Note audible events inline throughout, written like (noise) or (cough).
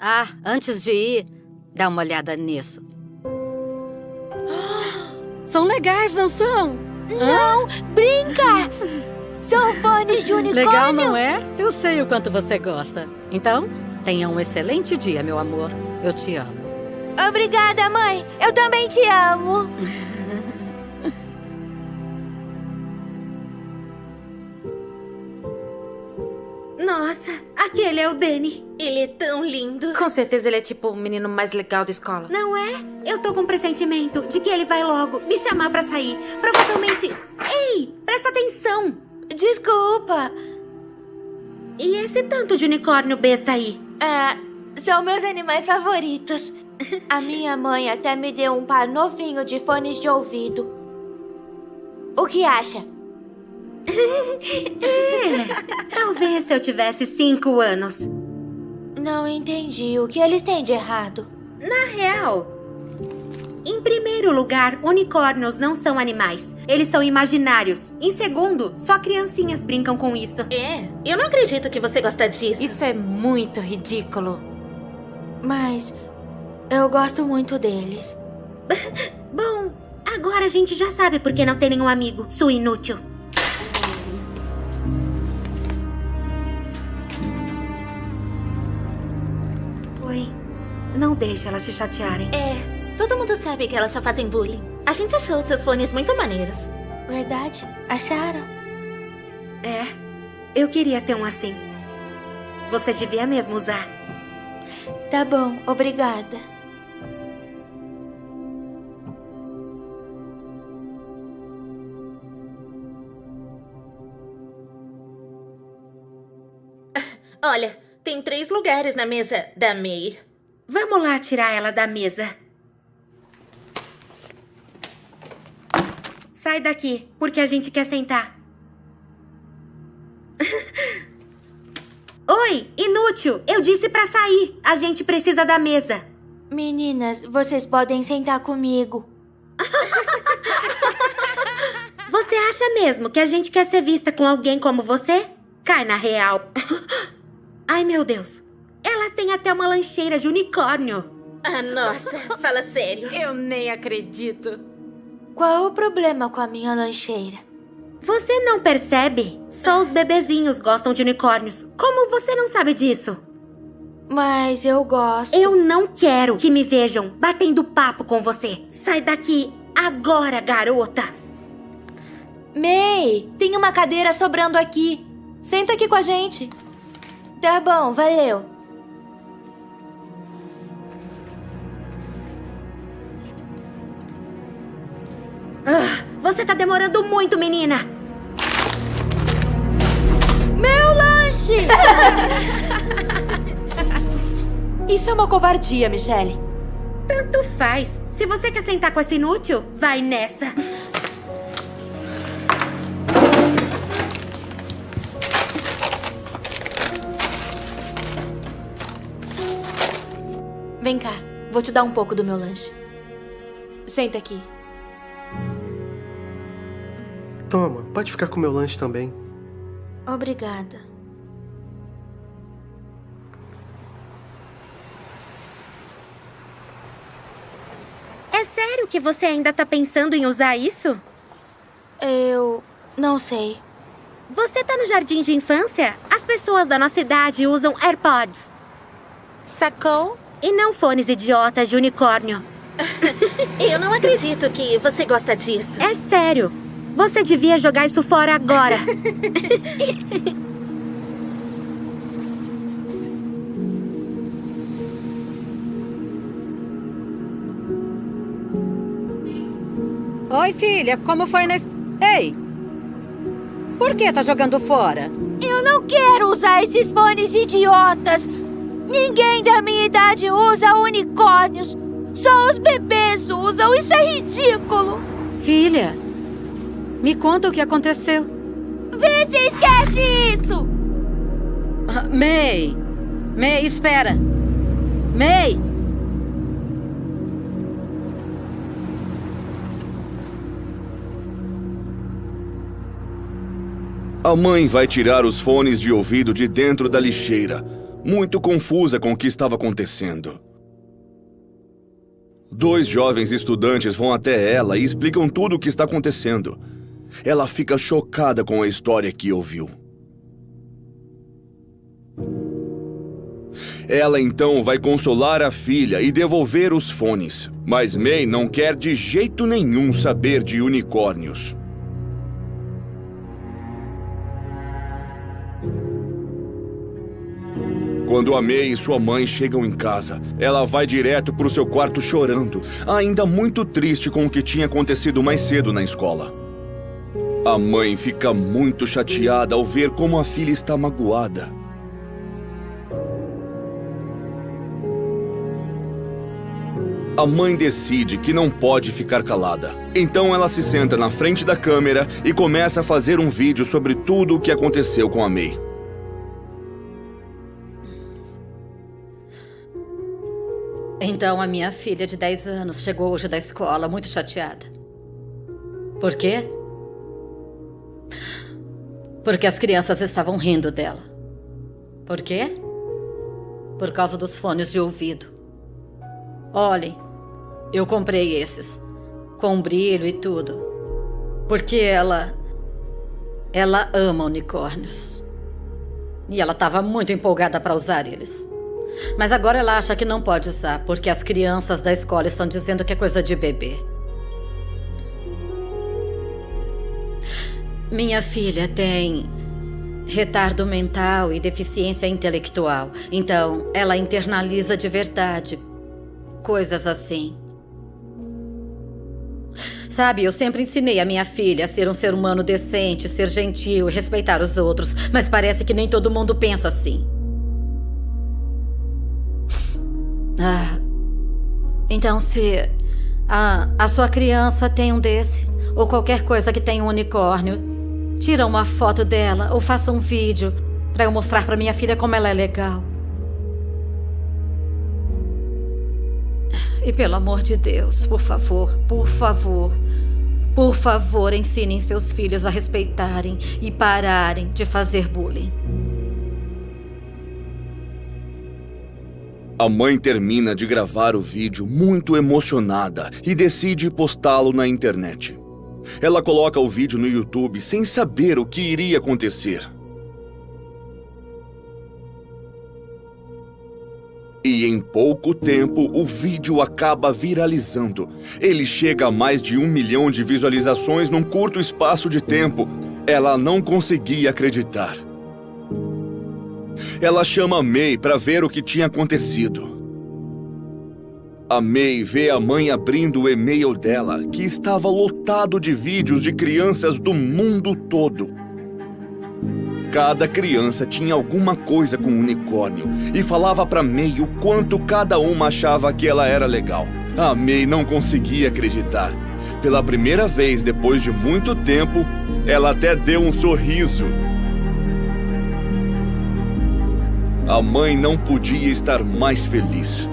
Ah, antes de ir, dá uma olhada nisso. (gasps) São legais, não são? Não, brinca! (laughs) São fones de unicórnio. Legal, não é? Eu sei o quanto você gosta. Então, tenha um excelente dia, meu amor. Eu te amo. Obrigada, mãe. Eu também te amo. (laughs) aquele é o Danny. Ele é tão lindo. Com certeza ele é tipo o menino mais legal da escola. Não é? Eu tô com um pressentimento de que ele vai logo me chamar pra sair. Provavelmente... Ei, presta atenção. Desculpa. E esse tanto de unicórnio besta aí? Ah, são meus animais favoritos. A minha mãe até me deu um par novinho de fones de ouvido. O que acha? É, talvez se eu tivesse cinco anos. Não entendi. O que eles têm de errado? Na real, em primeiro lugar, unicórnios não são animais. Eles são imaginários. Em segundo, só criancinhas brincam com isso. É, eu não acredito que você gosta disso. Isso é muito ridículo. Mas eu gosto muito deles. (laughs) Bom, agora a gente já sabe por que não tem nenhum amigo, sua inútil. Não deixe elas te chatearem. É, todo mundo sabe que elas só fazem bullying. A gente achou seus fones muito maneiros. Verdade? Acharam? É, eu queria ter um assim. Você devia mesmo usar. Tá bom, obrigada. Olha, tem três lugares na mesa da May. Vamos lá tirar ela da mesa. Sai daqui, porque a gente quer sentar. (laughs) Oi, inútil! Eu disse pra sair. A gente precisa da mesa. Meninas, vocês podem sentar comigo. (laughs) Você acha mesmo que a gente quer ser vista com alguém como você? Cai na real. (laughs) Ai, meu Deus. Ela tem até uma lancheira de unicórnio. Ah, nossa, fala sério. (laughs) Eu nem acredito. Qual o problema com a minha lancheira? Você não percebe? Só os bebezinhos gostam de unicórnios. Como você não sabe disso? Mas eu gosto. Eu não quero que me vejam batendo papo com você. Sai daqui agora, garota. May, tem uma cadeira sobrando aqui. Senta aqui com a gente. Tá bom, valeu. Você tá demorando muito, menina. Meu lanche! (laughs) Isso é uma covardia, Michelle. Tanto faz. Se você quer sentar com esse inútil, vai nessa. Vem cá, vou te dar um pouco do meu lanche. Senta aqui. Toma, pode ficar com meu lanche também. Obrigada. É sério que você ainda tá pensando em usar isso? Eu não sei. Você tá no jardim de infância? As pessoas da nossa idade usam AirPods. Sacou? E não fones idiotas de unicórnio. (laughs) Eu não acredito que você gosta disso. É sério. Você devia jogar isso fora agora. (laughs) Oi, filha, como foi na... Ei! Por que tá jogando fora? Eu não quero usar esses fones idiotas. Ninguém da minha idade usa unicórnios. Só os bebês usam. Isso é ridículo. Filha, me conta o que aconteceu. Vê se esquece isso. Ah, May! May, espera! May! A mãe vai tirar os fones de ouvido de dentro da lixeira. muito confusa com o que estava acontecendo. Dois jovens estudantes vão até ela e explicam tudo o que está acontecendo. Ela fica chocada com a história que ouviu. Ela então vai consolar a filha e devolver os fones. Mas May não quer de jeito nenhum saber de unicórnios. Quando a May e sua mãe chegam em casa, ela vai direto para o seu quarto chorando, ainda muito triste com o que tinha acontecido mais cedo na escola. A mãe fica muito chateada ao ver como a filha está magoada. A mãe decide que não pode ficar calada. Então ela se senta na frente da câmera e começa a fazer um vídeo sobre tudo o que aconteceu com a May. Então a minha filha de 10 anos chegou hoje da escola muito chateada. Por quê? Porque as crianças estavam rindo dela. Por quê? Por causa dos fones de ouvido. Olhem, eu comprei esses. Com brilho e tudo. Porque ela. Ela ama unicórnios. E ela estava muito empolgada para usar eles. Mas agora ela acha que não pode usar, porque as crianças da escola estão dizendo que é coisa de bebê. Minha filha tem retardo mental e deficiência intelectual. Então, ela internaliza de verdade coisas assim. Sabe, eu sempre ensinei a minha filha a ser um ser humano decente, ser gentil e respeitar os outros, mas parece que nem todo mundo pensa assim. Ah, então se a, a sua criança tem um desse, ou qualquer coisa que tenha um unicórnio, tira uma foto dela ou faça um vídeo para eu mostrar para minha filha como ela é legal. E pelo amor de Deus, por favor, por favor, por favor, ensinem seus filhos a respeitarem e pararem de fazer bullying. A mãe termina de gravar o vídeo muito emocionada e decide postá-lo na internet. Ela coloca o vídeo no YouTube sem saber o que iria acontecer. E em pouco tempo, o vídeo acaba viralizando. Ele chega a mais de um milhão de visualizações num curto espaço de tempo. Ela não conseguia acreditar. Ela chama May para ver o que tinha acontecido. A May vê a mãe abrindo o e-mail dela, que estava lotado de vídeos de crianças do mundo todo. Cada criança tinha alguma coisa com um unicórnio e falava para May o quanto cada uma achava que ela era legal. A May não conseguia acreditar. Pela primeira vez depois de muito tempo, ela até deu um sorriso. A mãe não podia estar mais feliz.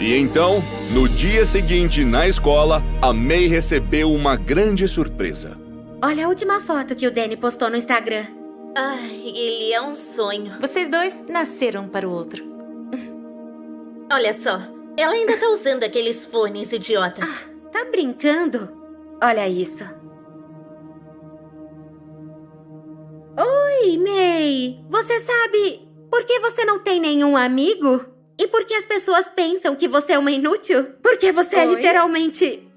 E então, no dia seguinte, na escola, a May recebeu uma grande surpresa. Olha a última foto que o Danny postou no Instagram. Ai, ele é um sonho. Vocês dois nasceram para o outro. (laughs) Olha só, ela ainda tá usando aqueles fones idiotas. Ah, tá brincando? Olha isso. Oi, May. Você sabe por que você não tem nenhum amigo? E por que as pessoas pensam que você é uma inútil? Porque você é Oi? literalmente.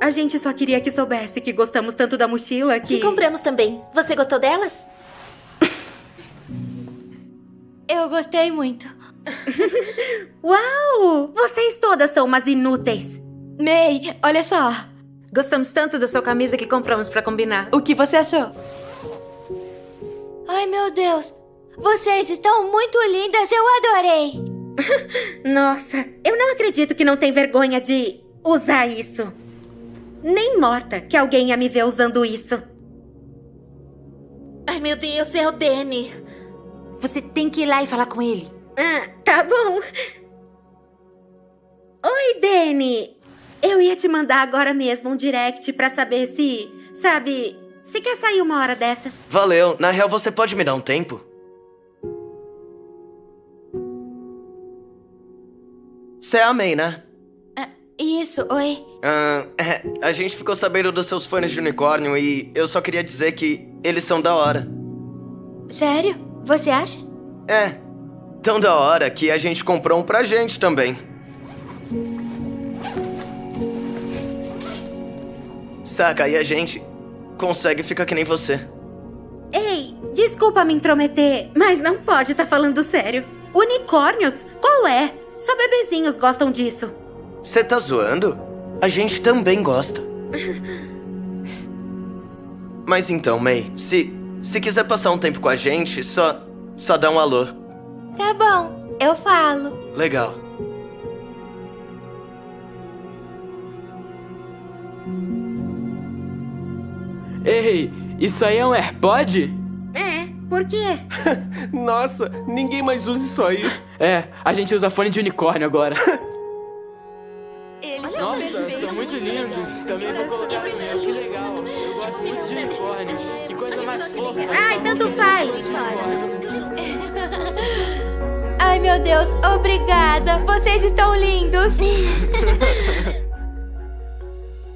A gente só queria que soubesse que gostamos tanto da mochila que. Que compramos também. Você gostou delas? Eu gostei muito. Uau! Vocês todas são umas inúteis. May, olha só. Gostamos tanto da sua camisa que compramos para combinar. O que você achou? Ai, meu Deus. Vocês estão muito lindas, eu adorei. (laughs) Nossa, eu não acredito que não tem vergonha de usar isso. Nem morta que alguém ia me ver usando isso. Ai, meu Deus, é o Danny. Você tem que ir lá e falar com ele. Ah, tá bom. Oi, Danny. Eu ia te mandar agora mesmo um direct pra saber se, sabe, se quer sair uma hora dessas. Valeu. Na real, você pode me dar um tempo? Você é a May, né? Isso, oi. Ah, é, (laughs) a gente ficou sabendo dos seus fones de unicórnio e eu só queria dizer que eles são da hora. Sério? Você acha? É, tão da hora que a gente comprou um pra gente também. Saca, e a gente consegue ficar que nem você. Ei, desculpa me intrometer, mas não pode estar falando sério. Unicórnios? Qual é? Só bebezinhos gostam disso. Você tá zoando? A gente também gosta. (laughs) Mas então, May, se se quiser passar um tempo com a gente, só só dá um alô. Tá bom, eu falo. Legal. Ei, isso aí é um AirPod? Por quê? (laughs) Nossa, ninguém mais usa isso aí. É, a gente usa fone de unicórnio agora. (laughs) Eles Nossa, são muito lindos. Também vou colocar no meu, que legal. Eu gosto muito de unicórnio. Que coisa mais fofa. Ai, tanto faz. (laughs) Ai, meu Deus, obrigada. Vocês estão lindos.